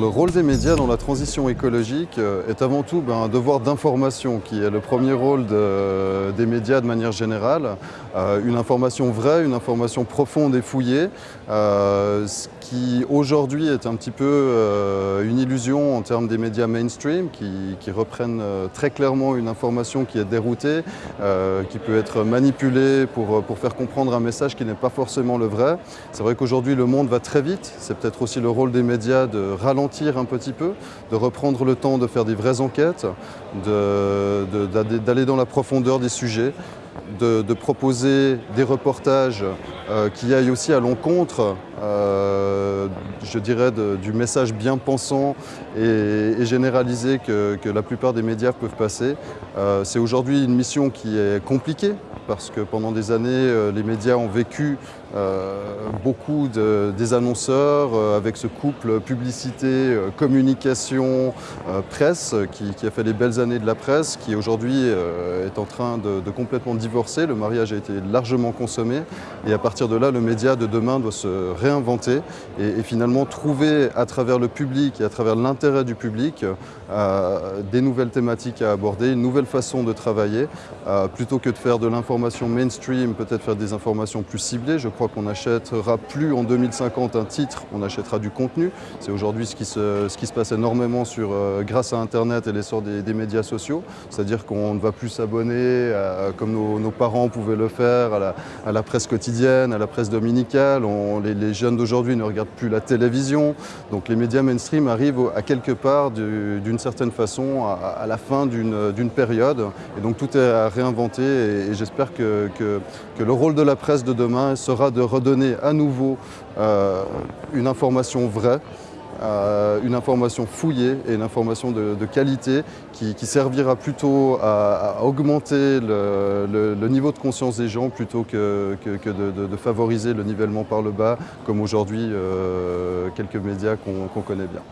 Le rôle des médias dans la transition écologique euh, est avant tout ben, un devoir d'information qui est le premier rôle de, des médias de manière générale. Euh, une information vraie, une information profonde et fouillée, euh, ce qui aujourd'hui est un petit peu une illusion en termes des médias mainstream qui, reprennent très clairement une information qui est déroutée, qui peut être manipulée pour, pour faire comprendre un message qui n'est pas forcément le vrai. C'est vrai qu'aujourd'hui le monde va très vite, c'est peut-être aussi le rôle des médias de ralentir un petit peu, de reprendre le temps de faire des vraies enquêtes, d'aller dans la profondeur des sujets, de, proposer des reportages euh, qui aillent aussi à l'encontre, euh, je dirais, du message bien pensant et, généralisé que, la plupart des médias peuvent passer. Euh, C'est aujourd'hui une mission qui est compliquée parce que pendant des années, les médias ont vécu beaucoup de, des annonceurs euh, avec ce couple publicité, communication, presse qui, a fait les belles années de la presse, qui aujourd'hui est en train de, complètement divorcer. Le mariage a été largement consommé et à partir de là, le média de demain doit se réinventer et, et finalement trouver à travers le public et à travers l'intérêt du public des nouvelles thématiques à aborder, une nouvelle façon de travailler, plutôt que de faire de l'information mainstream, peut-être faire des informations plus ciblées. Je qu'on n'achètera plus en 2050 un titre, on achètera du contenu. C'est aujourd'hui ce, ce, qui se passe énormément sur, euh, grâce à Internet et l'essor des, des, médias sociaux. C'est-à-dire qu'on ne va plus s'abonner comme nos, parents pouvaient le faire à la, à la, presse quotidienne, à la presse dominicale. Les, jeunes d'aujourd'hui ne regardent plus la télévision. Donc les médias mainstream arrivent à quelque part d'une certaine façon à, la fin d'une période. Et donc tout est à réinventer et, et j'espère que, que, que, le rôle de la presse de demain sera de redonner à nouveau euh, une information vraie, euh, une information fouillée et une information de, qualité qui, servira plutôt à, augmenter le, niveau de conscience des gens plutôt que, de, favoriser le nivellement par le bas comme aujourd'hui euh, quelques médias qu'on qu connaît bien.